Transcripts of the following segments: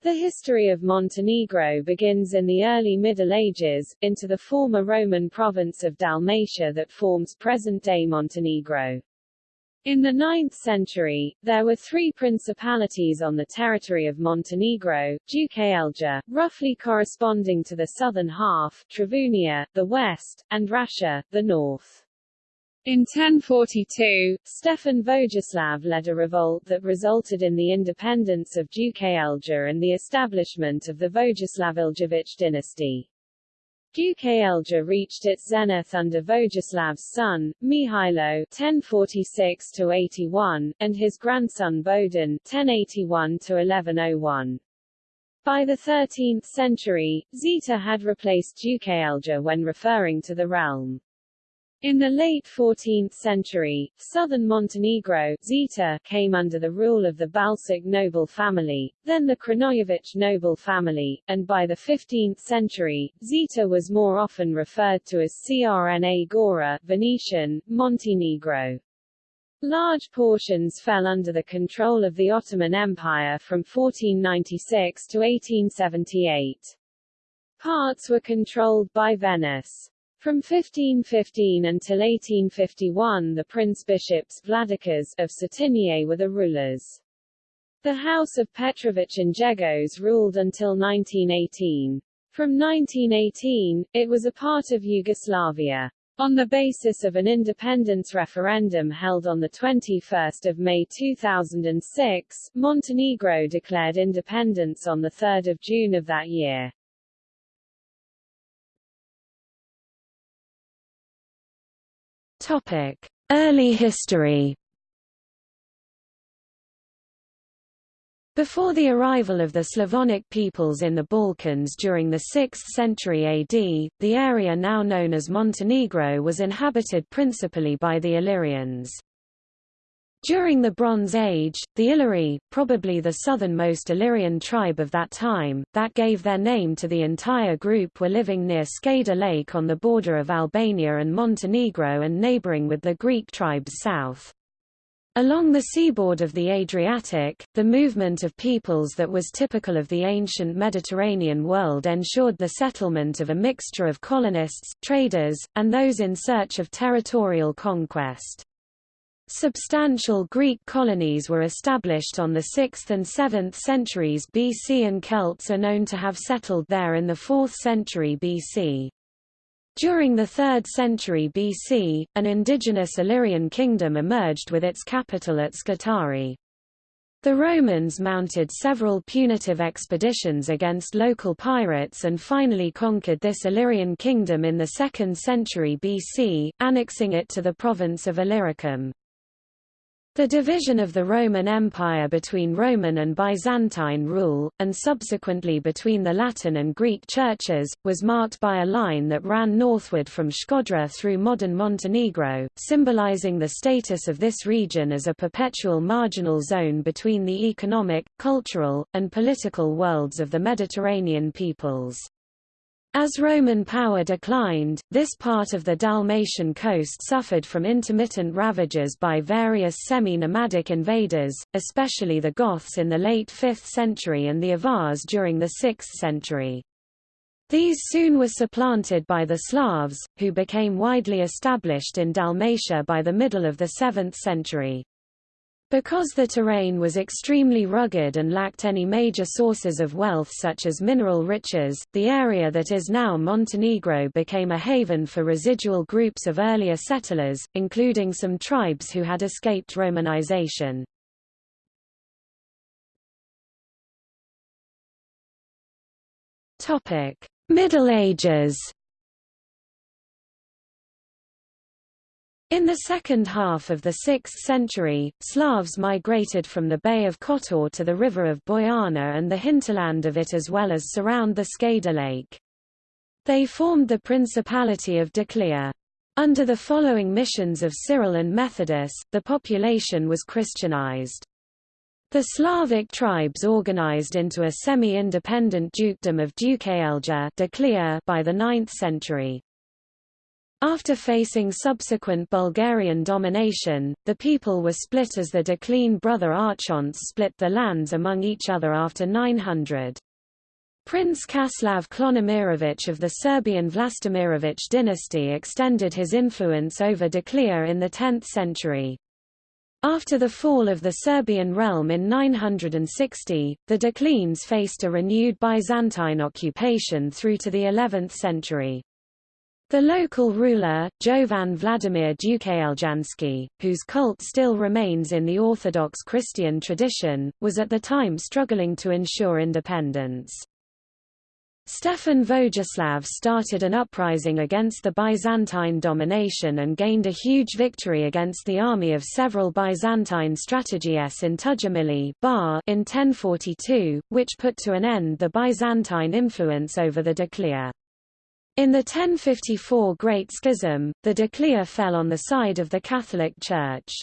The history of Montenegro begins in the early Middle Ages, into the former Roman province of Dalmatia that forms present-day Montenegro. In the 9th century, there were three principalities on the territory of Montenegro, Duklja, roughly corresponding to the southern half, Travunia, the west, and Rascia, the north. In 1042, Stefan Vojislav led a revolt that resulted in the independence of Duklja and the establishment of the Vojislav Vojislavljevic dynasty. Duklja reached its zenith under Vojislav's son, Mihailo (1046–81), and his grandson Bodin (1081–1101). By the 13th century, Zeta had replaced Duklja when referring to the realm. In the late 14th century, southern Montenegro Zeta, came under the rule of the Balsic noble family, then the Crnojević noble family, and by the 15th century, Zeta was more often referred to as Crna Gora Venetian, Montenegro. Large portions fell under the control of the Ottoman Empire from 1496 to 1878. Parts were controlled by Venice. From 1515 until 1851 the prince-bishops of Cetinje were the rulers. The House of Petrović and Njegos ruled until 1918. From 1918, it was a part of Yugoslavia. On the basis of an independence referendum held on 21 May 2006, Montenegro declared independence on 3 June of that year. Topic: Early history. Before the arrival of the Slavonic peoples in the Balkans during the 6th century AD, the area now known as Montenegro was inhabited principally by the Illyrians. During the Bronze Age, the Illyri, probably the southernmost Illyrian tribe of that time, that gave their name to the entire group were living near Skadar Lake on the border of Albania and Montenegro and neighboring with the Greek tribes south. Along the seaboard of the Adriatic, the movement of peoples that was typical of the ancient Mediterranean world ensured the settlement of a mixture of colonists, traders, and those in search of territorial conquest. Substantial Greek colonies were established on the 6th and 7th centuries BC and Celts are known to have settled there in the 4th century BC. During the 3rd century BC, an indigenous Illyrian kingdom emerged with its capital at Scutari. The Romans mounted several punitive expeditions against local pirates and finally conquered this Illyrian kingdom in the 2nd century BC, annexing it to the province of Illyricum. The division of the Roman Empire between Roman and Byzantine rule, and subsequently between the Latin and Greek churches, was marked by a line that ran northward from Shkodra through modern Montenegro, symbolizing the status of this region as a perpetual marginal zone between the economic, cultural, and political worlds of the Mediterranean peoples. As Roman power declined, this part of the Dalmatian coast suffered from intermittent ravages by various semi-nomadic invaders, especially the Goths in the late 5th century and the Avars during the 6th century. These soon were supplanted by the Slavs, who became widely established in Dalmatia by the middle of the 7th century. Because the terrain was extremely rugged and lacked any major sources of wealth such as mineral riches, the area that is now Montenegro became a haven for residual groups of earlier settlers, including some tribes who had escaped Romanization. Middle Ages In the second half of the 6th century, Slavs migrated from the Bay of Kotor to the river of Bojana and the hinterland of it as well as surround the Skadar Lake. They formed the Principality of Doclea. Under the following missions of Cyril and Methodius, the population was Christianized. The Slavic tribes organized into a semi-independent dukedom of Duklja by the 9th century. After facing subsequent Bulgarian domination, the people were split as the Decline brother archonts split the lands among each other after 900. Prince Kaslav Klonimirovich of the Serbian Vlastimirovich dynasty extended his influence over Doclea in the 10th century. After the fall of the Serbian realm in 960, the Declines faced a renewed Byzantine occupation through to the 11th century. The local ruler, Jovan Vladimir Dukljanski, whose cult still remains in the Orthodox Christian tradition, was at the time struggling to ensure independence. Stefan Vojislav started an uprising against the Byzantine domination and gained a huge victory against the army of several Byzantine strategoi in Tujamili in 1042, which put to an end the Byzantine influence over the Doclea. In the 1054 Great Schism, the Doclea fell on the side of the Catholic Church.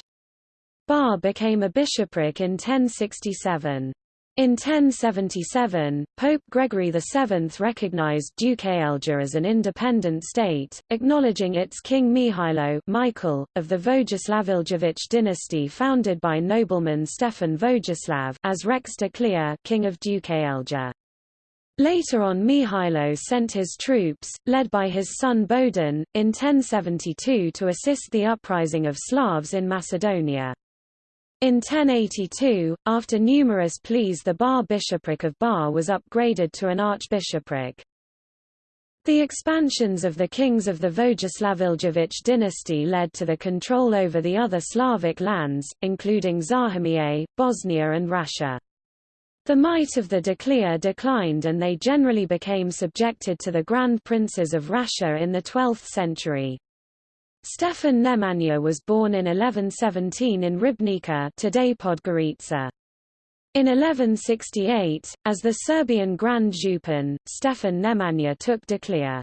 Bar became a bishopric in 1067. In 1077, Pope Gregory VII recognized Duke Duklja as an independent state, acknowledging its king Mihailo Michael, of the Vojislaviljevich dynasty founded by nobleman Stefan Vojislav as Rex Doclea king of Duke Duklja. Later on Mihailo sent his troops, led by his son Bodin, in 1072 to assist the uprising of Slavs in Macedonia. In 1082, after numerous pleas the Bar bishopric of Bar was upgraded to an archbishopric. The expansions of the kings of the Vojislaviljevich dynasty led to the control over the other Slavic lands, including Zahumia, Bosnia and Rascia. The might of the Doclea declined and they generally became subjected to the Grand Princes of Rascia in the 12th century. Stefan Nemanja was born in 1117 in Ribnica today Podgorica. In 1168, as the Serbian Grand Župan, Stefan Nemanja took Doclea.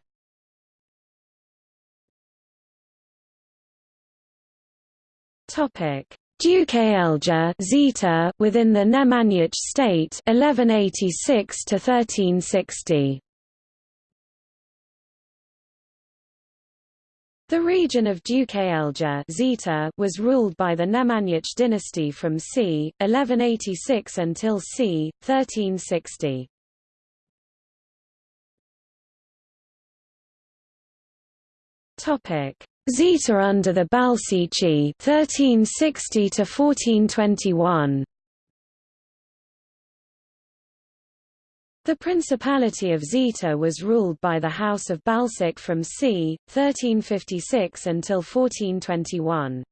Topic: Duklja Zeta within the Nemanjić state 1186 to 1360. The region of Duklja Zeta was ruled by the Nemanjić dynasty from c. 1186 until c. 1360. Topic: Zeta under the Balsici 1360 to 1421 The Principality of Zeta was ruled by the House of Balsic from c. 1356 until 1421.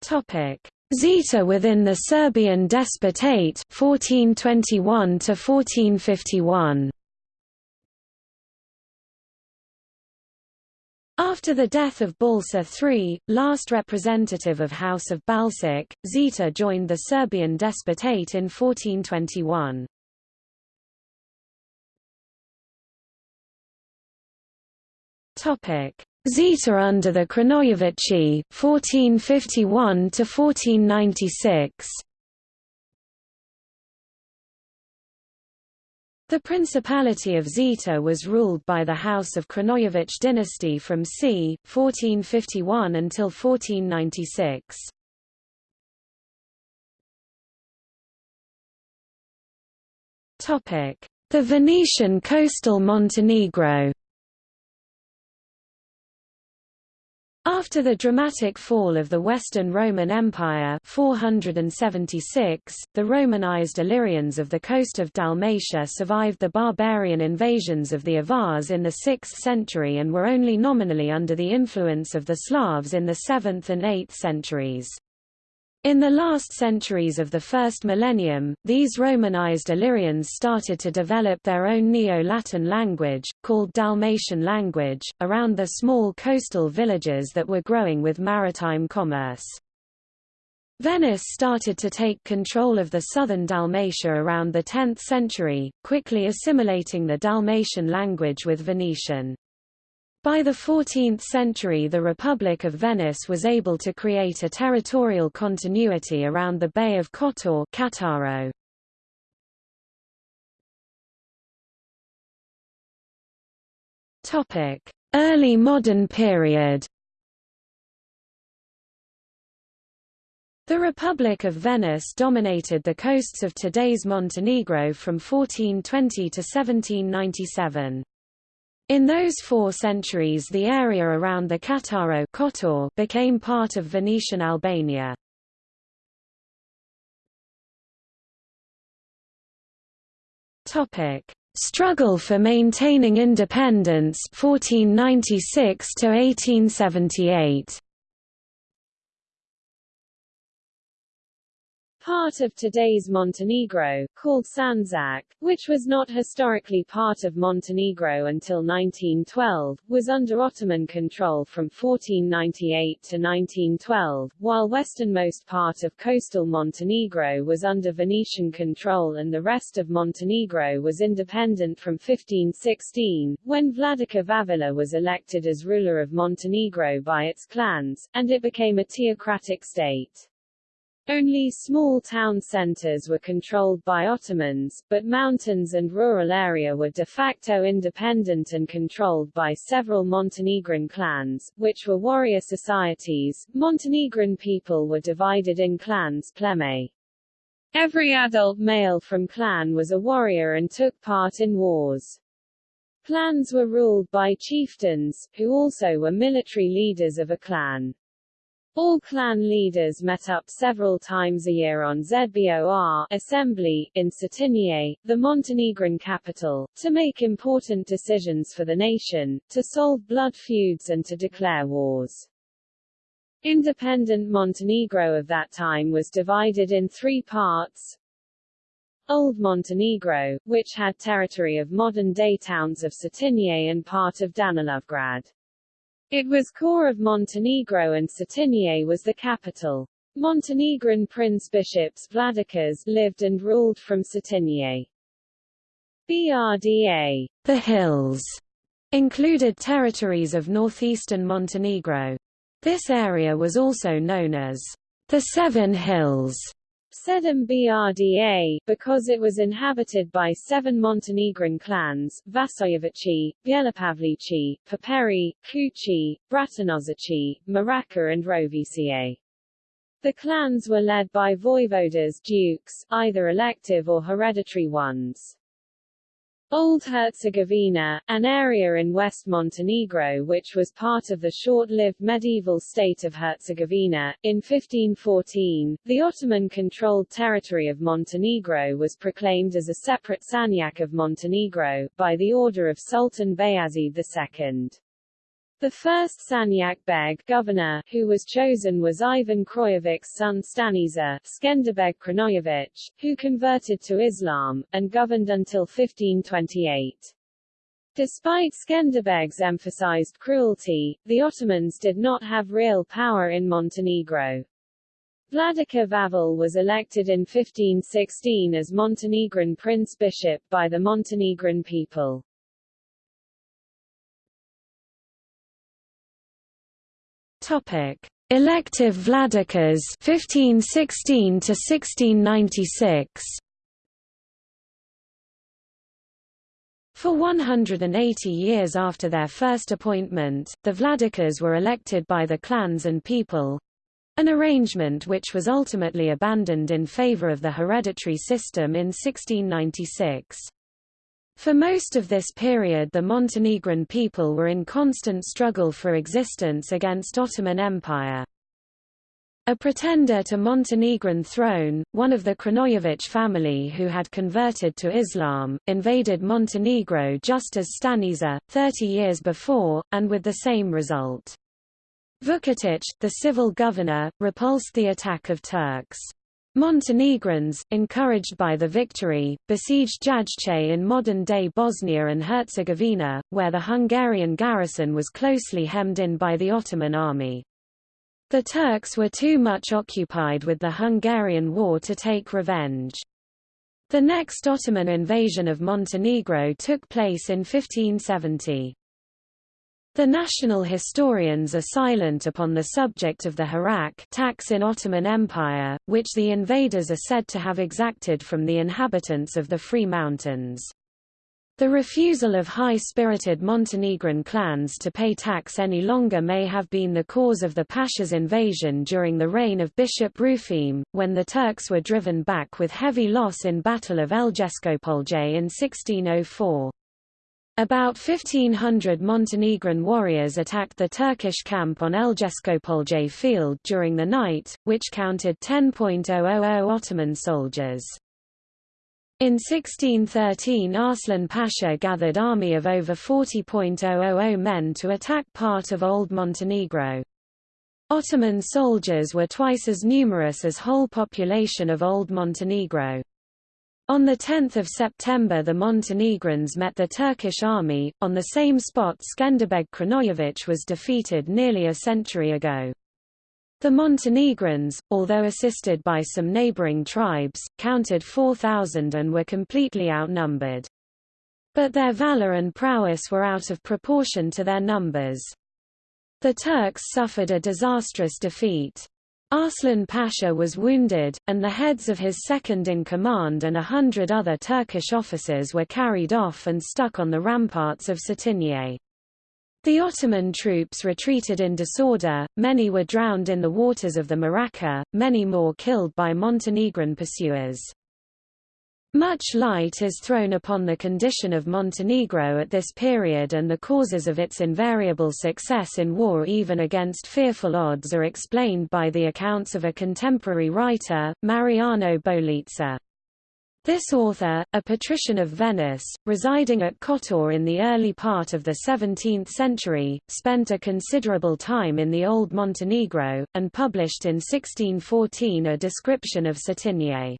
Topic: Zeta within the Serbian Despotate 1421 to 1451. After the death of Balsa III, last representative of House of Balsic, Zeta joined the Serbian Despotate in 1421. Topic: Zeta under the Crnojevići, 1451 to 1496. The Principality of Zeta was ruled by the House of Crnojević dynasty from c. 1451 until 1496. The Venetian coastal Montenegro After the dramatic fall of the Western Roman Empire 476, the Romanized Illyrians of the coast of Dalmatia survived the barbarian invasions of the Avars in the 6th century and were only nominally under the influence of the Slavs in the 7th and 8th centuries. In the last centuries of the first millennium, these Romanized Illyrians started to develop their own Neo-Latin language, called Dalmatian language, around the small coastal villages that were growing with maritime commerce. Venice started to take control of the southern Dalmatia around the 10th century, quickly assimilating the Dalmatian language with Venetian. By the 14th century the Republic of Venice was able to create a territorial continuity around the Bay of Kotor Cattaro. Early modern period The Republic of Venice dominated the coasts of today's Montenegro from 1420 to 1797. In those four centuries the area around the Cattaro Kotor became part of Venetian Albania. Struggle for maintaining independence 1496 to 1878 part of today's Montenegro, called Sandžak, which was not historically part of Montenegro until 1912, was under Ottoman control from 1498 to 1912, while westernmost part of coastal Montenegro was under Venetian control and the rest of Montenegro was independent from 1516, when Vladika Vavila was elected as ruler of Montenegro by its clans, and it became a theocratic state. Only small town centers were controlled by Ottomans, but mountains and rural area were de facto independent and controlled by several Montenegrin clans, which were warrior societies. Montenegrin people were divided in clans pleme. Every adult male from clan was a warrior and took part in wars. Clans were ruled by chieftains, who also were military leaders of a clan. All clan leaders met up several times a year on Zbor assembly, in Cetinje, the Montenegrin capital, to make important decisions for the nation, to solve blood feuds and to declare wars. Independent Montenegro of that time was divided in three parts. Old Montenegro, which had territory of modern-day towns of Cetinje and part of Danilovgrad. It was core of Montenegro and Cetinje was the capital. Montenegrin prince-bishops Vladikas lived and ruled from Cetinje. BRDA the hills included territories of northeastern Montenegro. This area was also known as the Seven Hills Sedem Brda, because it was inhabited by seven Montenegrin clans, Vasojevici, Bjelopavlici, Paperi, Kuci, Bratanozici, Maraka and Roviciae. The clans were led by voivodas dukes, either elective or hereditary ones. Old Herzegovina, an area in West Montenegro which was part of the short-lived medieval state of Herzegovina, in 1514, the Ottoman-controlled territory of Montenegro was proclaimed as a separate Sanjak of Montenegro, by the order of Sultan Bayezid II. The first Sanjak Beg governor who was chosen was Ivan Crnojević's son Staniša Skenderbeg Crnojević, who converted to Islam, and governed until 1528. Despite Skenderbeg's emphasized cruelty, the Ottomans did not have real power in Montenegro. Vladika Vavel was elected in 1516 as Montenegrin prince-bishop by the Montenegrin people. Topic: Elective Vladikas 1516 to 1696. For 180 years after their first appointment, the Vladikas were elected by the clans and people, an arrangement which was ultimately abandoned in favor of the hereditary system in 1696. For most of this period the Montenegrin people were in constant struggle for existence against Ottoman Empire. A pretender to Montenegrin throne, one of the Crnojević family who had converted to Islam, invaded Montenegro just as Staniša, 30 years before, and with the same result. Vukotić, the civil governor, repulsed the attack of Turks. Montenegrins, encouraged by the victory, besieged Jajce in modern-day Bosnia and Herzegovina, where the Hungarian garrison was closely hemmed in by the Ottoman army. The Turks were too much occupied with the Hungarian war to take revenge. The next Ottoman invasion of Montenegro took place in 1570. The national historians are silent upon the subject of the harak tax in Ottoman Empire, which the invaders are said to have exacted from the inhabitants of the Free Mountains. The refusal of high-spirited Montenegrin clans to pay tax any longer may have been the cause of the Pasha's invasion during the reign of Bishop Rufim, when the Turks were driven back with heavy loss in Battle of Elgeskopolje in 1604. About 1,500 Montenegrin warriors attacked the Turkish camp on Elgeskopolje field during the night, which counted 10.000 Ottoman soldiers. In 1613 Arslan Pasha gathered army of over 40.000 men to attack part of Old Montenegro. Ottoman soldiers were twice as numerous as whole population of Old Montenegro. On 10 September the Montenegrins met the Turkish army, on the same spot Skenderbeg Crnojević was defeated nearly a century ago. The Montenegrins, although assisted by some neighboring tribes, counted 4,000 and were completely outnumbered. But their valor and prowess were out of proportion to their numbers. The Turks suffered a disastrous defeat. Arslan Pasha was wounded, and the heads of his second-in-command and a hundred other Turkish officers were carried off and stuck on the ramparts of Cetinje. The Ottoman troops retreated in disorder, many were drowned in the waters of the Maraca, many more killed by Montenegrin pursuers. Much light is thrown upon the condition of Montenegro at this period and the causes of its invariable success in war even against fearful odds are explained by the accounts of a contemporary writer, Mariano Bolizza. This author, a patrician of Venice, residing at Kotor in the early part of the 17th century, spent a considerable time in the Old Montenegro, and published in 1614 a description of Cetinje.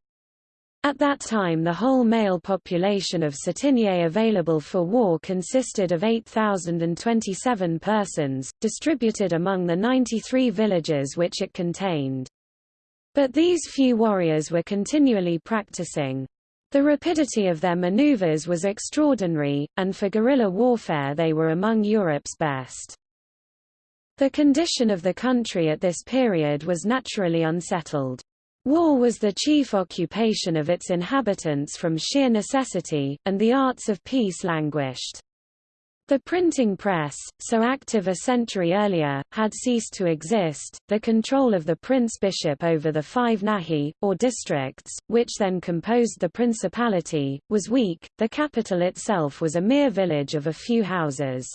At that time the whole male population of Cetinje available for war consisted of 8,027 persons, distributed among the 93 villages which it contained. But these few warriors were continually practicing. The rapidity of their maneuvers was extraordinary, and for guerrilla warfare they were among Europe's best. The condition of the country at this period was naturally unsettled. War was the chief occupation of its inhabitants from sheer necessity, and the arts of peace languished. The printing press, so active a century earlier, had ceased to exist. The control of the prince-bishop over the five nahi, or districts, which then composed the principality, was weak. The capital itself was a mere village of a few houses.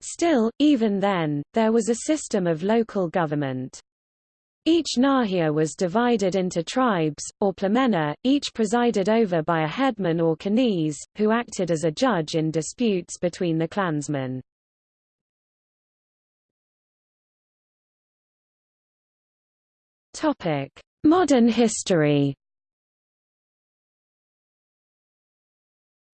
Still, even then, there was a system of local government. Each nahia was divided into tribes, or plemena, each presided over by a headman or kaniz, who acted as a judge in disputes between the clansmen. Modern history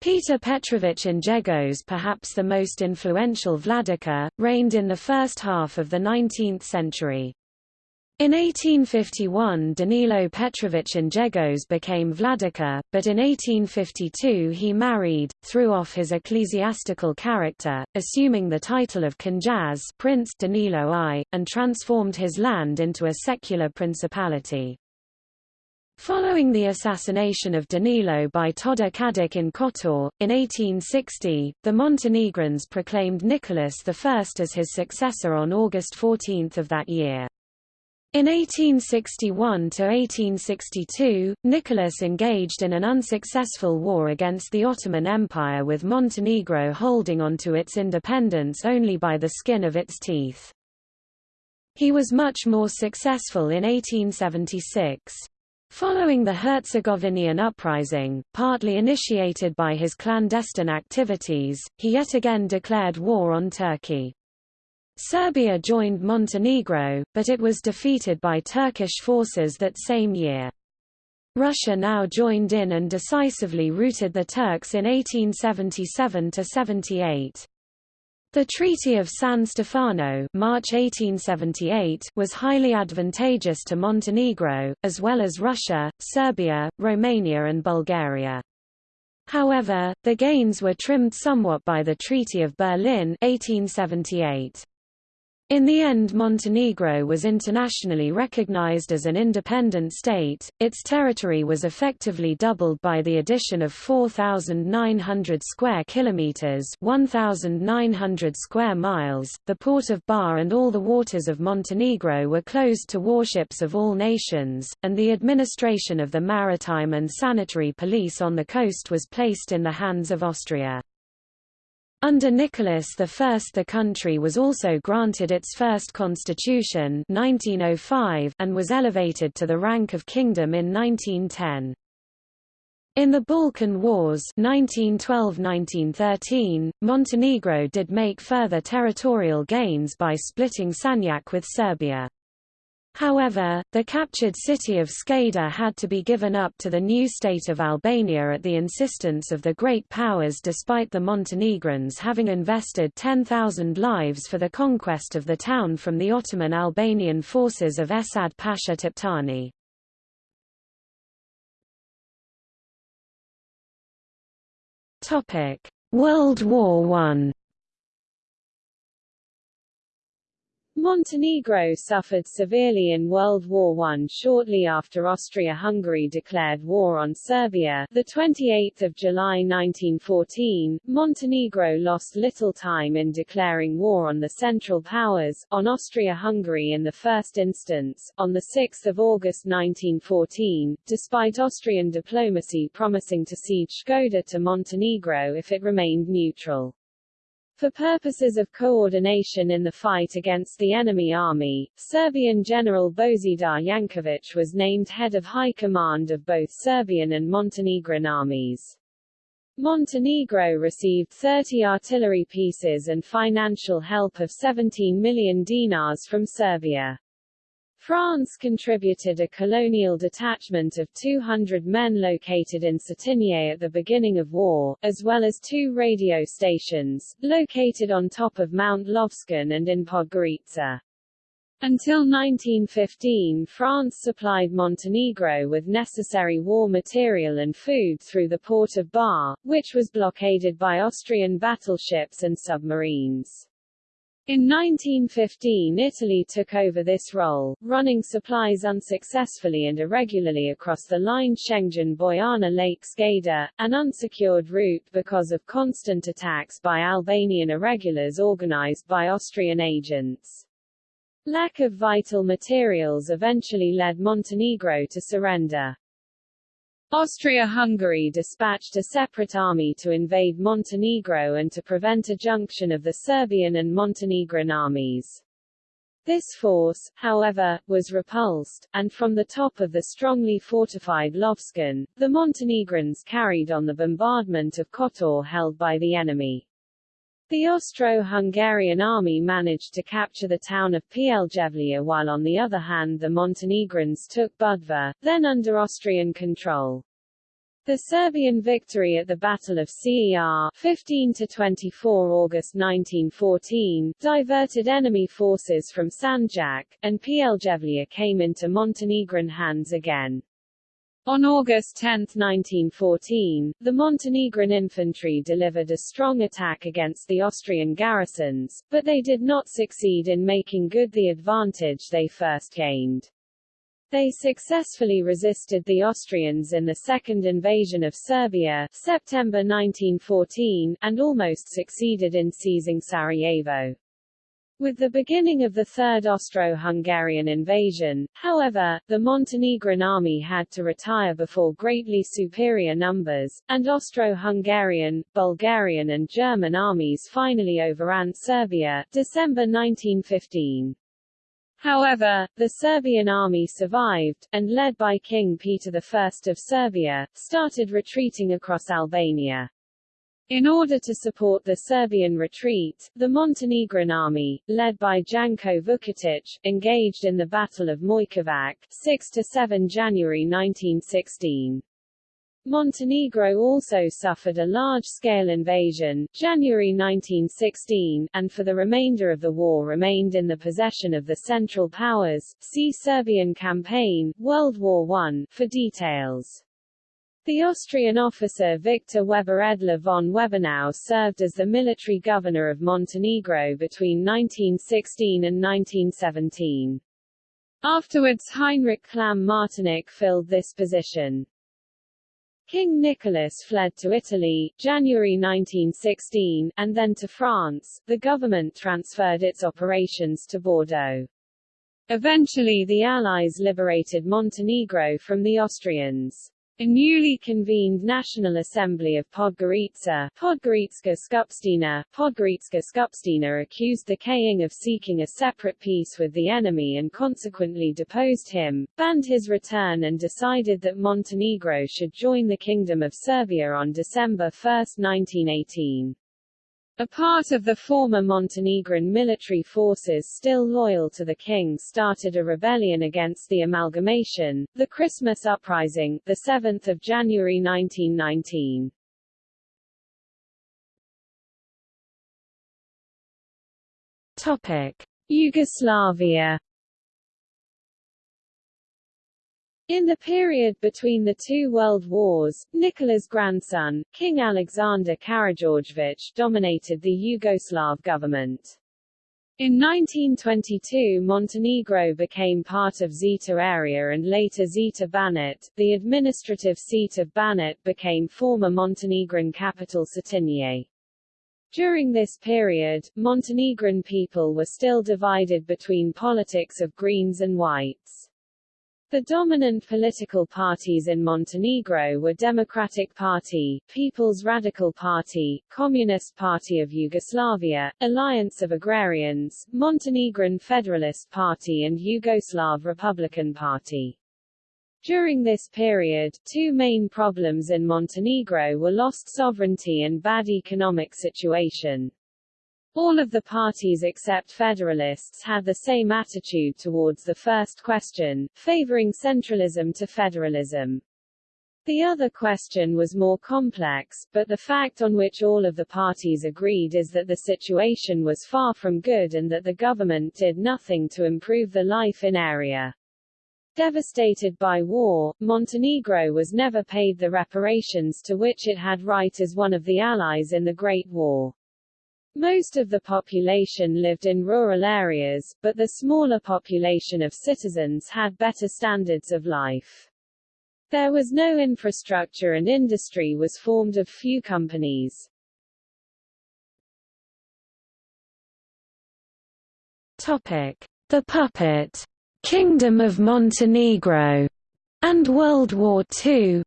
Peter Petrovich Njegos perhaps the most influential Vladika, reigned in the first half of the 19th century. In 1851 Danilo Petrovich Njegos became Vladika, but in 1852 he married, threw off his ecclesiastical character, assuming the title of Knjaz Prince Danilo I, and transformed his land into a secular principality. Following the assassination of Danilo by Todor Kadik in Kotor, in 1860, the Montenegrins proclaimed Nicholas I as his successor on August 14 of that year. In 1861–1862, Nicholas engaged in an unsuccessful war against the Ottoman Empire with Montenegro holding onto its independence only by the skin of its teeth. He was much more successful in 1876. Following the Herzegovinian uprising, partly initiated by his clandestine activities, he yet again declared war on Turkey. Serbia joined Montenegro, but it was defeated by Turkish forces that same year. Russia now joined in and decisively routed the Turks in 1877–78. The Treaty of San Stefano March 1878 was highly advantageous to Montenegro, as well as Russia, Serbia, Romania and Bulgaria. However, the gains were trimmed somewhat by the Treaty of Berlin 1878. In the end Montenegro was internationally recognized as an independent state, its territory was effectively doubled by the addition of 4,900 square kilometers 1,900 square miles. The port of Bar and all the waters of Montenegro were closed to warships of all nations, and the administration of the maritime and sanitary police on the coast was placed in the hands of Austria. Under Nicholas I the country was also granted its first constitution 1905 and was elevated to the rank of kingdom in 1910. In the Balkan Wars 1912–1913, Montenegro did make further territorial gains by splitting Sanjak with Serbia. However, the captured city of Skadar had to be given up to the new state of Albania at the insistence of the great powers despite the Montenegrins having invested 10,000 lives for the conquest of the town from the Ottoman Albanian forces of Esad Pasha Toptani. World War I Montenegro suffered severely in World War I shortly after Austria-Hungary declared war on Serbia. The 28th of July 1914, Montenegro lost little time in declaring war on the Central Powers, on Austria-Hungary in the first instance, on the 6th of August 1914, despite Austrian diplomacy promising to cede Shkodër to Montenegro if it remained neutral. For purposes of coordination in the fight against the enemy army, Serbian General Božidar Janković was named head of high command of both Serbian and Montenegrin armies. Montenegro received 30 artillery pieces and financial help of 17 million dinars from Serbia. France contributed a colonial detachment of 200 men located in Cetinje at the beginning of war, as well as two radio stations, located on top of Mount Lovćen and in Podgorica. Until 1915 France supplied Montenegro with necessary war material and food through the port of Bar, which was blockaded by Austrian battleships and submarines. In 1915 Italy took over this role, running supplies unsuccessfully and irregularly across the line Shengjen-Bojana Lake Skadar, an unsecured route because of constant attacks by Albanian irregulars organized by Austrian agents. Lack of vital materials eventually led Montenegro to surrender. Austria-Hungary dispatched a separate army to invade Montenegro and to prevent a junction of the Serbian and Montenegrin armies. This force, however, was repulsed, and from the top of the strongly fortified Lovćen, the Montenegrins carried on the bombardment of Kotor held by the enemy. The Austro-Hungarian army managed to capture the town of Pljevlja while on the other hand the Montenegrins took Budva, then under Austrian control. The Serbian victory at the Battle of CER 15 to 24 August 1914 diverted enemy forces from Sanjak, and Pljevlja came into Montenegrin hands again. On August 10, 1914, the Montenegrin infantry delivered a strong attack against the Austrian garrisons, but they did not succeed in making good the advantage they first gained. They successfully resisted the Austrians in the second invasion of Serbia September 1914, and almost succeeded in seizing Sarajevo. With the beginning of the Third Austro-Hungarian invasion, however, the Montenegrin army had to retire before greatly superior numbers, and Austro-Hungarian, Bulgarian and German armies finally overran Serbia December 1915. However, the Serbian army survived, and led by King Peter I of Serbia, started retreating across Albania. In order to support the Serbian retreat, the Montenegrin army, led by Janko Vukotic, engaged in the Battle of Mojkovac 6–7 January 1916. Montenegro also suffered a large-scale invasion, January 1916, and for the remainder of the war remained in the possession of the Central Powers. See Serbian Campaign, World War I, for details. The Austrian officer Victor Weber Edler von Webernau served as the military governor of Montenegro between 1916 and 1917. Afterwards Heinrich Klamm-Martinic filled this position. King Nicholas fled to Italy, January 1916, and then to France. The government transferred its operations to Bordeaux. Eventually the Allies liberated Montenegro from the Austrians. A newly convened National Assembly of Podgorica Podgorica Skupština, Podgorica Skupština accused the King of seeking a separate peace with the enemy and consequently deposed him, banned his return and decided that Montenegro should join the Kingdom of Serbia on December 1, 1918. A part of the former Montenegrin military forces still loyal to the king started a rebellion against the amalgamation, the Christmas Uprising, 7 January 1919. Topic. Yugoslavia In the period between the two world wars, Nicola's grandson, King Alexander Karageorgevich dominated the Yugoslav government. In 1922 Montenegro became part of Zeta area and later Zeta Banat. The administrative seat of Banat became former Montenegrin capital Cetinje. During this period, Montenegrin people were still divided between politics of Greens and Whites. The dominant political parties in Montenegro were Democratic Party, People's Radical Party, Communist Party of Yugoslavia, Alliance of Agrarians, Montenegrin Federalist Party and Yugoslav Republican Party. During this period, two main problems in Montenegro were lost sovereignty and bad economic situation. All of the parties except Federalists had the same attitude towards the first question, favoring centralism to federalism. The other question was more complex, but the fact on which all of the parties agreed is that the situation was far from good and that the government did nothing to improve the life in area. Devastated by war, Montenegro was never paid the reparations to which it had right as one of the Allies in the Great War. Most of the population lived in rural areas, but the smaller population of citizens had better standards of life. There was no infrastructure and industry was formed of few companies. Topic: The Puppet Kingdom of Montenegro and World War II.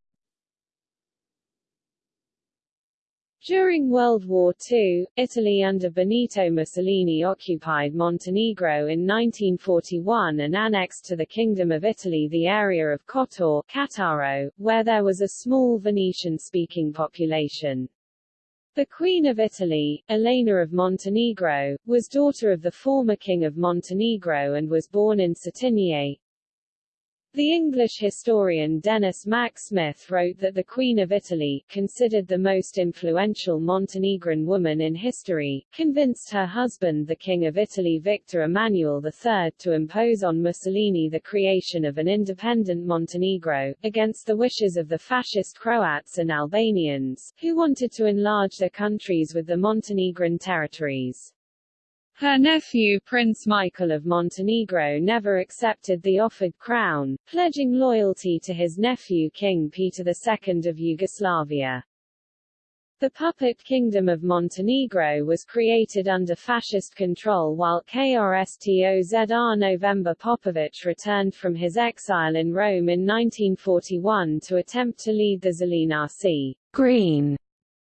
During World War II, Italy under Benito Mussolini occupied Montenegro in 1941 and annexed to the Kingdom of Italy the area of Kotor Cattaro, where there was a small Venetian-speaking population. The Queen of Italy, Elena of Montenegro, was daughter of the former King of Montenegro and was born in Cetinje, the English historian Denis Mack Smith wrote that the Queen of Italy, considered the most influential Montenegrin woman in history, convinced her husband the King of Italy Victor Emmanuel III to impose on Mussolini the creation of an independent Montenegro, against the wishes of the fascist Croats and Albanians, who wanted to enlarge their countries with the Montenegrin territories. Her nephew Prince Michael of Montenegro never accepted the offered crown, pledging loyalty to his nephew King Peter II of Yugoslavia. The puppet kingdom of Montenegro was created under fascist control while Krsto Zrnov Popovic returned from his exile in Rome in 1941 to attempt to lead the Zelenasi Green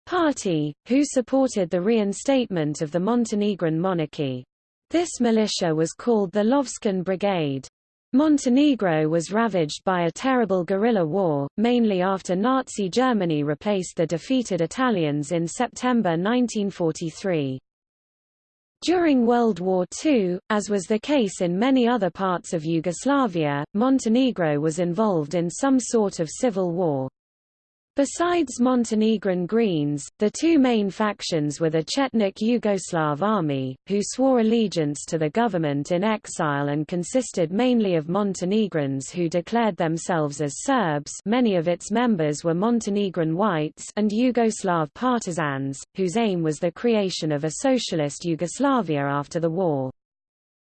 Party, who supported the reinstatement of the Montenegrin monarchy. This militia was called the Lovćen Brigade. Montenegro was ravaged by a terrible guerrilla war, mainly after Nazi Germany replaced the defeated Italians in September 1943. During World War II, as was the case in many other parts of Yugoslavia, Montenegro was involved in some sort of civil war. Besides Montenegrin Greens, the two main factions were the Chetnik Yugoslav Army, who swore allegiance to the government in exile and consisted mainly of Montenegrins who declared themselves as Serbs many of its members were Montenegrin whites and Yugoslav partisans, whose aim was the creation of a socialist Yugoslavia after the war.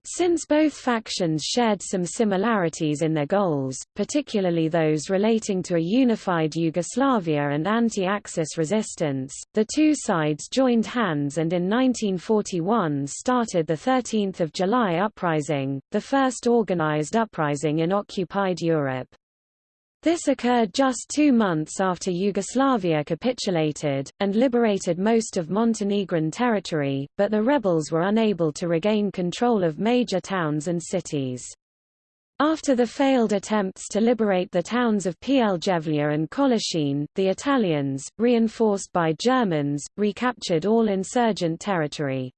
Since both factions shared some similarities in their goals, particularly those relating to a unified Yugoslavia and anti-Axis resistance, the two sides joined hands and in 1941 started the 13th of July Uprising, the first organized uprising in occupied Europe. This occurred just two months after Yugoslavia capitulated, and liberated most of Montenegrin territory, but the rebels were unable to regain control of major towns and cities. After the failed attempts to liberate the towns of Pljevlja and Kolašin, the Italians, reinforced by Germans, recaptured all insurgent territory.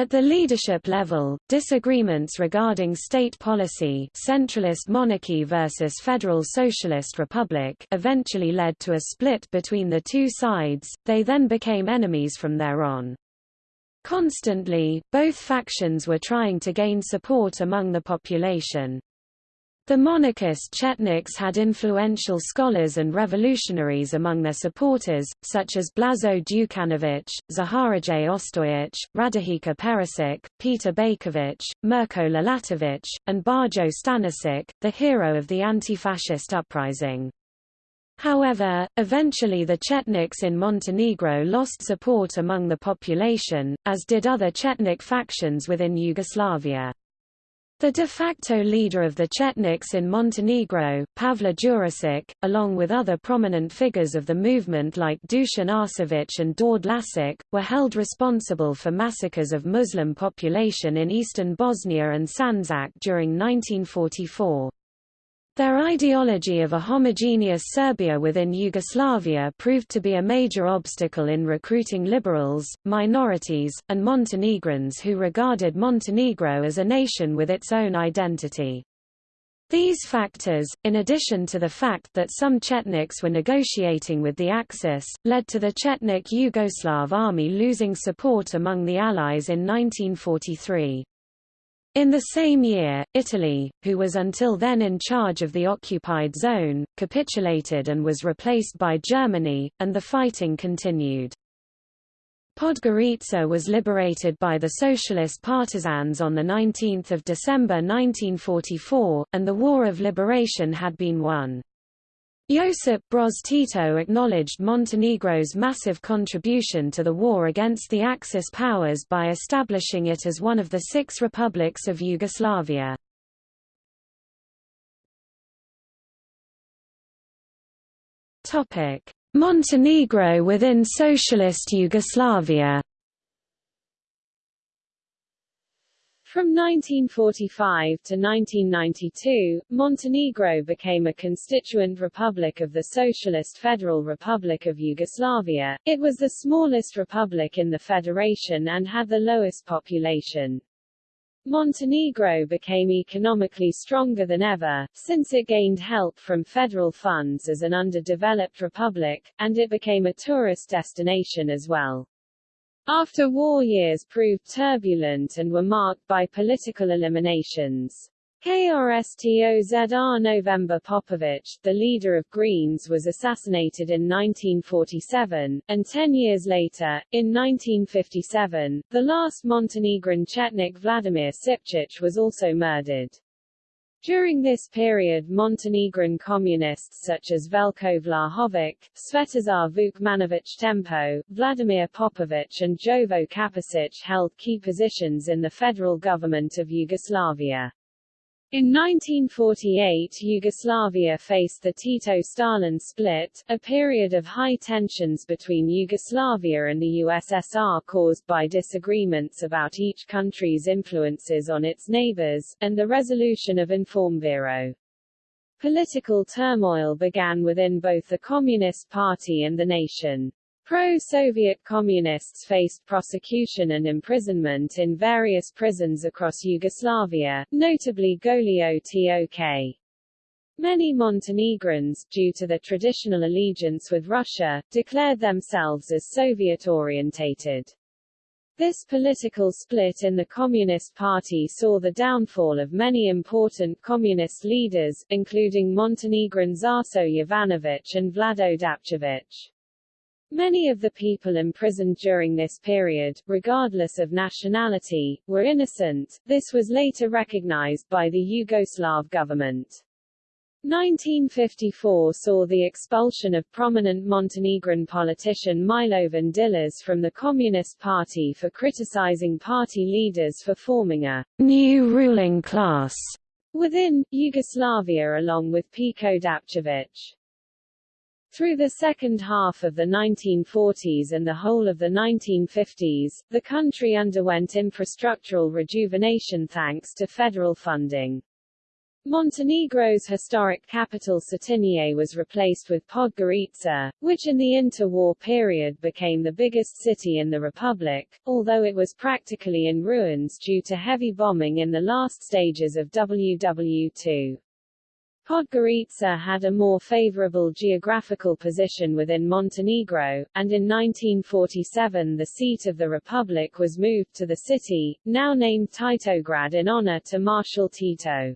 At the leadership level, disagreements regarding state policy centralist monarchy versus federal socialist republic eventually led to a split between the two sides, they then became enemies from there on. Constantly, both factions were trying to gain support among the population. The monarchist Chetniks had influential scholars and revolutionaries among their supporters, such as Blazo Đukanović, Zaharije Ostojić, Radojica Perisic, Peter Bajković, Mirko Lalatović, and Bajo Stanisic, the hero of the anti-fascist uprising. However, eventually the Chetniks in Montenegro lost support among the population, as did other Chetnik factions within Yugoslavia. The de facto leader of the Chetniks in Montenegro, Pavle Đurišić, along with other prominent figures of the movement like Dusan Arsević and Đorđe Lasić, were held responsible for massacres of Muslim population in eastern Bosnia and Sandžak during 1944. Their ideology of a homogeneous Serbia within Yugoslavia proved to be a major obstacle in recruiting liberals, minorities, and Montenegrins who regarded Montenegro as a nation with its own identity. These factors, in addition to the fact that some Chetniks were negotiating with the Axis, led to the Chetnik Yugoslav army losing support among the Allies in 1943. In the same year, Italy, who was until then in charge of the occupied zone, capitulated and was replaced by Germany, and the fighting continued. Podgorica was liberated by the socialist partisans on 19 December 1944, and the War of Liberation had been won. Josip Broz Tito acknowledged Montenegro's massive contribution to the war against the Axis powers by establishing it as one of the six republics of Yugoslavia. Montenegro within Socialist Yugoslavia From 1945 to 1992, Montenegro became a constituent republic of the Socialist Federal Republic of Yugoslavia. It was the smallest republic in the federation and had the lowest population. Montenegro became economically stronger than ever, since it gained help from federal funds as an underdeveloped republic, and it became a tourist destination as well. After war years proved turbulent and were marked by political eliminations. Krsto Zrnov Popović, the leader of Greens was assassinated in 1947, and ten years later, in 1957, the last Montenegrin Chetnik Vladimir Šipčić was also murdered. During this period Montenegrin communists such as Veljko Vlahović, Svetozar Vukmanović Tempo, Vladimir Popović and Jovo Kapičić held key positions in the federal government of Yugoslavia. In 1948 Yugoslavia faced the Tito-Stalin split, a period of high tensions between Yugoslavia and the USSR caused by disagreements about each country's influences on its neighbors, and the resolution of Informbiro. Political turmoil began within both the Communist Party and the nation. Pro-Soviet communists faced prosecution and imprisonment in various prisons across Yugoslavia, notably Goli Otok. Many Montenegrins, due to their traditional allegiance with Russia, declared themselves as Soviet-orientated. This political split in the Communist Party saw the downfall of many important communist leaders, including Montenegrin Arso Jovanović and Vlado Dapčević. Many of the people imprisoned during this period, regardless of nationality, were innocent. This was later recognized by the Yugoslav government. 1954 saw the expulsion of prominent Montenegrin politician Milovan Đilas from the Communist Party for criticizing party leaders for forming a new ruling class within Yugoslavia along with Peko Dapčević. Through the second half of the 1940s and the whole of the 1950s, the country underwent infrastructural rejuvenation thanks to federal funding. Montenegro's historic capital Cetinje was replaced with Podgorica, which in the interwar period became the biggest city in the republic, although it was practically in ruins due to heavy bombing in the last stages of WW2. Podgorica had a more favorable geographical position within Montenegro, and in 1947 the seat of the republic was moved to the city, now named Titograd in honor to Marshal Tito.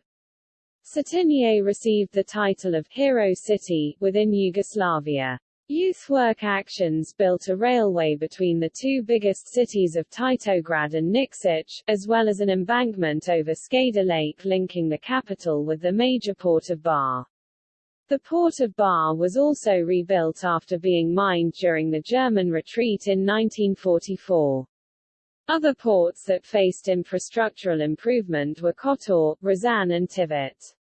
Cetinje received the title of Hero City within Yugoslavia. Youth work actions built a railway between the two biggest cities of Titograd and Nikšić, as well as an embankment over Skadar Lake linking the capital with the major port of Bar. The port of Bar was also rebuilt after being mined during the German retreat in 1944. Other ports that faced infrastructural improvement were Kotor, Risan and Tivat.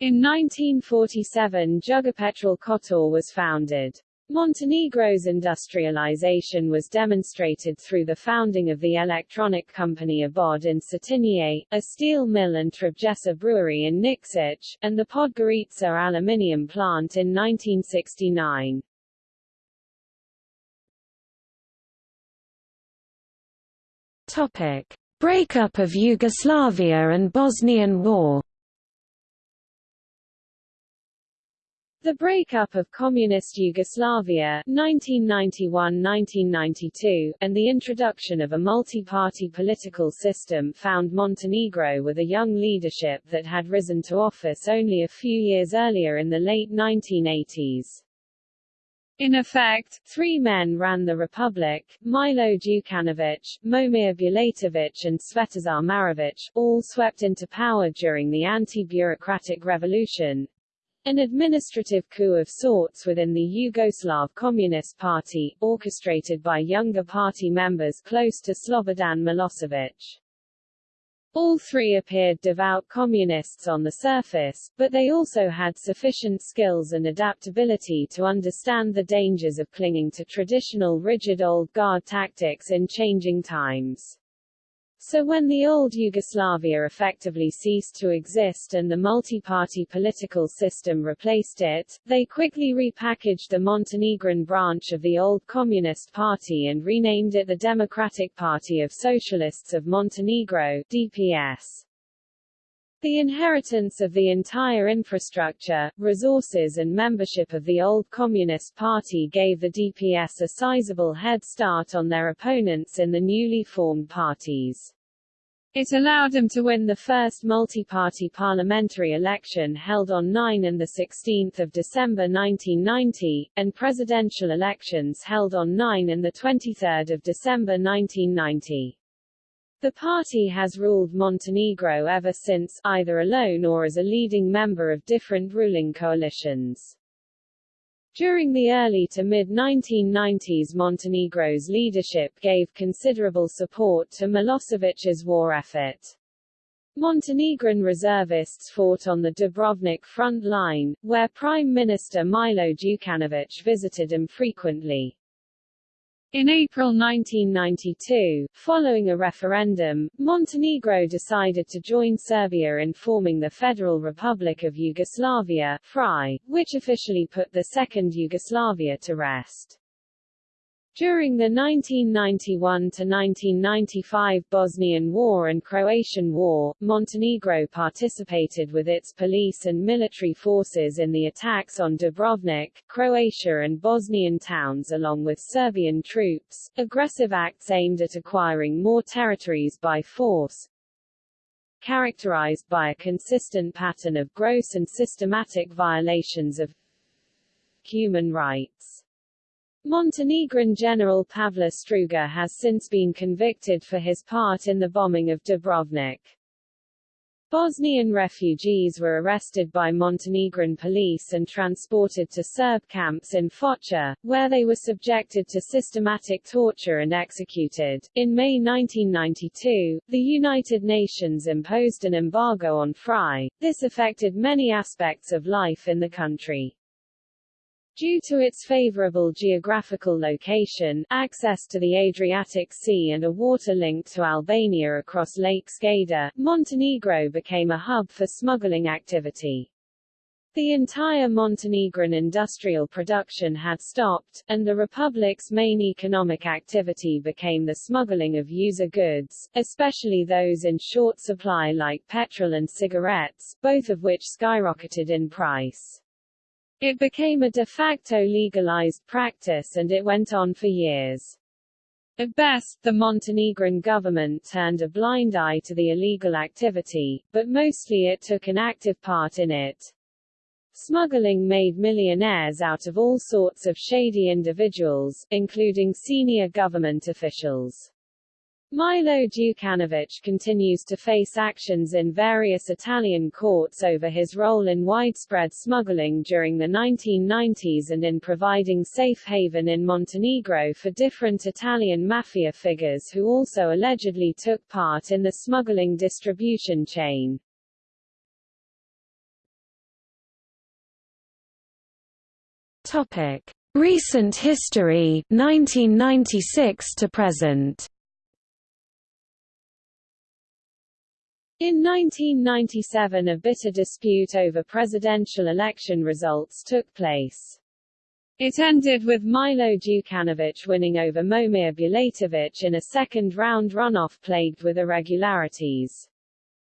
In 1947 Jugopetrol Kotor was founded. Montenegro's industrialization was demonstrated through the founding of the electronic company Obod in Cetinje, a steel mill and Trebjesa brewery in Nikšić, and the Podgorica aluminium plant in 1969. Topic: Breakup of Yugoslavia and Bosnian War. The breakup of Communist Yugoslavia 1991–1992, and the introduction of a multi-party political system found Montenegro with a young leadership that had risen to office only a few years earlier in the late 1980s. In effect, three men ran the republic, Milo Djukanovic, Momir Bulatovic and Svetozar Marovic, all swept into power during the anti-bureaucratic revolution, an administrative coup of sorts within the Yugoslav Communist Party, orchestrated by younger party members close to Slobodan Milosevic. All three appeared devout communists on the surface, but they also had sufficient skills and adaptability to understand the dangers of clinging to traditional rigid old guard tactics in changing times. So when the old Yugoslavia effectively ceased to exist and the multi-party political system replaced it, they quickly repackaged the Montenegrin branch of the old Communist Party and renamed it the Democratic Party of Socialists of Montenegro DPS. The inheritance of the entire infrastructure, resources and membership of the old Communist Party gave the DPS a sizable head start on their opponents in the newly formed parties. It allowed them to win the first multi-party parliamentary election held on 9 and 16 December 1990, and presidential elections held on 9 and 23 December 1990. The party has ruled Montenegro ever since, either alone or as a leading member of different ruling coalitions. During the early to mid-1990s Montenegro's leadership gave considerable support to Milosevic's war effort. Montenegrin reservists fought on the Dubrovnik front line, where Prime Minister Milo Djukanovic visited them frequently. In April 1992, following a referendum, Montenegro decided to join Serbia in forming the Federal Republic of Yugoslavia FRY, which officially put the Second Yugoslavia to rest. During the 1991–1995 Bosnian War and Croatian War, Montenegro participated with its police and military forces in the attacks on Dubrovnik, Croatia and Bosnian towns along with Serbian troops, aggressive acts aimed at acquiring more territories by force, characterized by a consistent pattern of gross and systematic violations of human rights. Montenegrin General Pavle Struga has since been convicted for his part in the bombing of Dubrovnik. Bosnian refugees were arrested by Montenegrin police and transported to Serb camps in Foča, where they were subjected to systematic torture and executed. In May 1992, the United Nations imposed an embargo on FRY. This affected many aspects of life in the country. Due to its favorable geographical location, access to the Adriatic Sea and a water link to Albania across Lake Skadar, Montenegro became a hub for smuggling activity. The entire Montenegrin industrial production had stopped, and the republic's main economic activity became the smuggling of user goods, especially those in short supply like petrol and cigarettes, both of which skyrocketed in price. It became a de facto legalized practice and it went on for years. At best, the Montenegrin government turned a blind eye to the illegal activity, but mostly it took an active part in it. Smuggling made millionaires out of all sorts of shady individuals, including senior government officials. Milo Djukanovic continues to face actions in various Italian courts over his role in widespread smuggling during the 1990s and in providing safe haven in Montenegro for different Italian mafia figures who also allegedly took part in the smuggling distribution chain. Topic: Recent history 1996 to present. In 1997 a bitter dispute over presidential election results took place. It ended with Milo Djukanovic winning over Momir Bulatovic in a second-round runoff plagued with irregularities.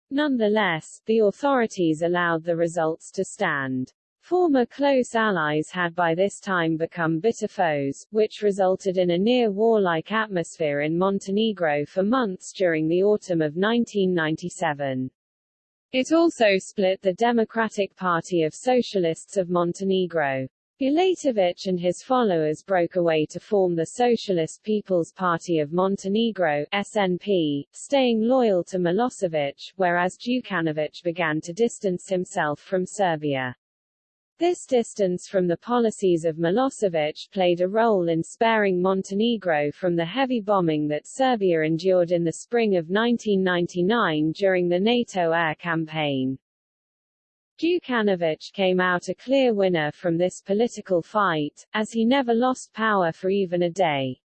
Nonetheless, the authorities allowed the results to stand. Former close allies had by this time become bitter foes, which resulted in a near-warlike atmosphere in Montenegro for months during the autumn of 1997. It also split the Democratic Party of Socialists of Montenegro. Bulatovic and his followers broke away to form the Socialist People's Party of Montenegro SNP, staying loyal to Milosevic, whereas Djukanovic began to distance himself from Serbia. This distance from the policies of Milosevic played a role in sparing Montenegro from the heavy bombing that Serbia endured in the spring of 1999 during the NATO air campaign. Djukanovic came out a clear winner from this political fight, as he never lost power for even a day.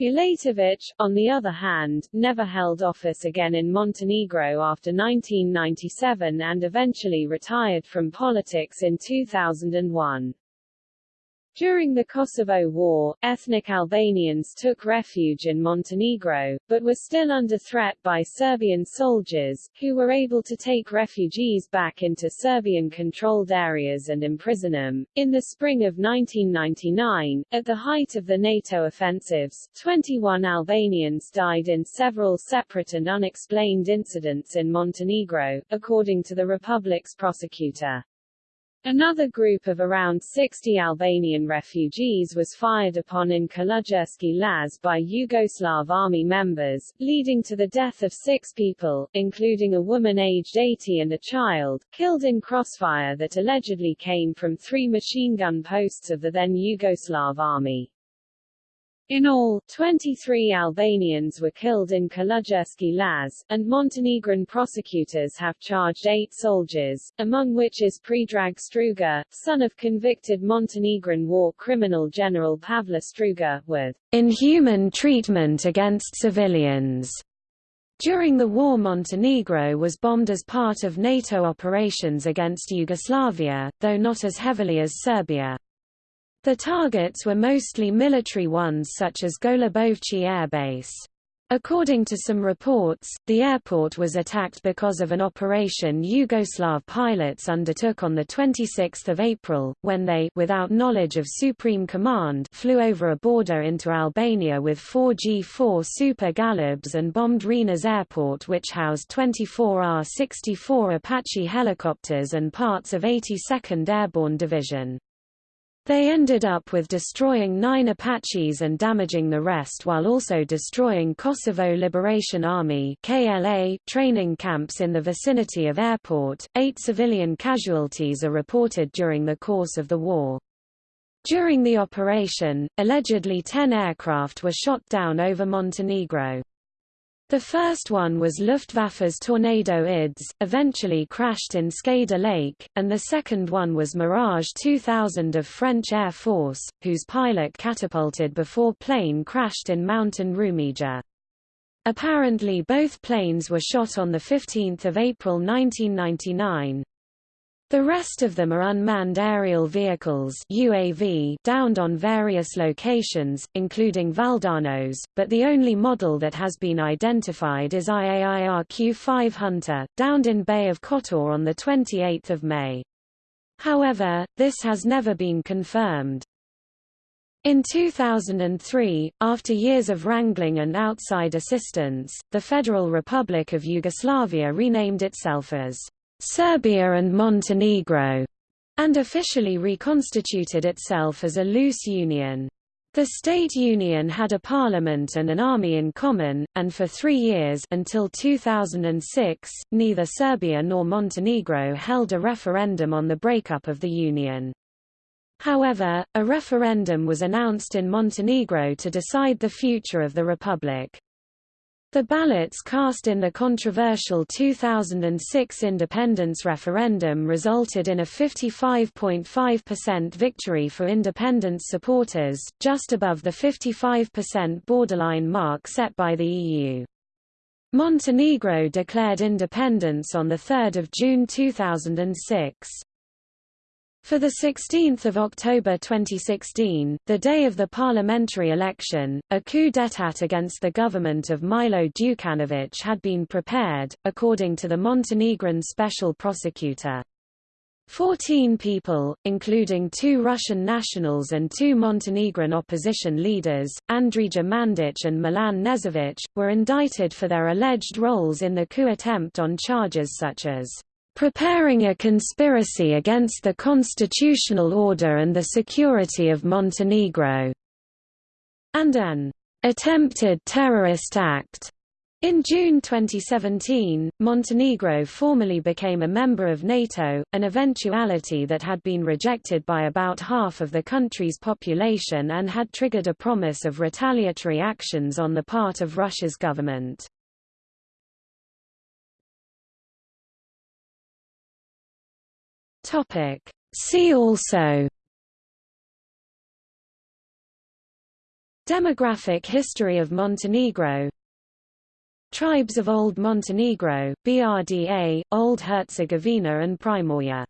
Bulatovic, on the other hand, never held office again in Montenegro after 1997 and eventually retired from politics in 2001. During the Kosovo War, ethnic Albanians took refuge in Montenegro, but were still under threat by Serbian soldiers, who were able to take refugees back into Serbian-controlled areas and imprison them. In the spring of 1999, at the height of the NATO offensives, 21 Albanians died in several separate and unexplained incidents in Montenegro, according to the republic's prosecutor. Another group of around 60 Albanian refugees was fired upon in Kaluđerski Laz by Yugoslav army members, leading to the death of six people, including a woman aged 80 and a child, killed in crossfire that allegedly came from three machine gun posts of the then Yugoslav army. In all, 23 Albanians were killed in Kaluđerski Laz, and Montenegrin prosecutors have charged eight soldiers, among which is Predrag Struga, son of convicted Montenegrin war criminal General Pavle Struga, with inhuman treatment against civilians. During the war Montenegro was bombed as part of NATO operations against Yugoslavia, though not as heavily as Serbia. The targets were mostly military ones such as Golubovci Air Base. According to some reports, the airport was attacked because of an operation Yugoslav pilots undertook on 26 April, when they without knowledge of Supreme Command flew over a border into Albania with four G-4 Super Galebs and bombed Rinas Airport which housed 24 AH-64 Apache helicopters and parts of 82nd Airborne Division. They ended up with destroying nine Apaches and damaging the rest while also destroying Kosovo Liberation Army KLA training camps in the vicinity of airport. Eight civilian casualties are reported during the course of the war. During the operation, allegedly 10 aircraft were shot down over Montenegro. The first one was Luftwaffe's Tornado IDS, eventually crashed in Skadar Lake, and the second one was Mirage 2000 of French Air Force, whose pilot catapulted before plane crashed in Mountain Rumija. Apparently both planes were shot on 15 April 1999. The rest of them are unmanned aerial vehicles UAV downed on various locations, including Valdanos, but the only model that has been identified is IAI RQ-5 Hunter, downed in Bay of Kotor on 28 May. However, this has never been confirmed. In 2003, after years of wrangling and outside assistance, the Federal Republic of Yugoslavia renamed itself as Serbia and Montenegro, and officially reconstituted itself as a loose union. The state union had a parliament and an army in common, and for three years until 2006, neither Serbia nor Montenegro held a referendum on the breakup of the union. However, a referendum was announced in Montenegro to decide the future of the republic. The ballots cast in the controversial 2006 independence referendum resulted in a 55.5% victory for independence supporters, just above the 55% borderline mark set by the EU. Montenegro declared independence on 3 June 2006. For 16 October 2016, the day of the parliamentary election, a coup d'état against the government of Milo Djukanovic had been prepared, according to the Montenegrin special prosecutor. Fourteen people, including two Russian nationals and two Montenegrin opposition leaders, Andrija Mandic and Milan Knežević, were indicted for their alleged roles in the coup attempt on charges such as preparing a conspiracy against the constitutional order and the security of Montenegro, and an attempted terrorist act. In June 2017, Montenegro formally became a member of NATO, an eventuality that had been rejected by about half of the country's population and had triggered a promise of retaliatory actions on the part of Russia's government. Topic. See also Demographic history of Montenegro Tribes of Old Montenegro, BRDA, Old Herzegovina and Primorje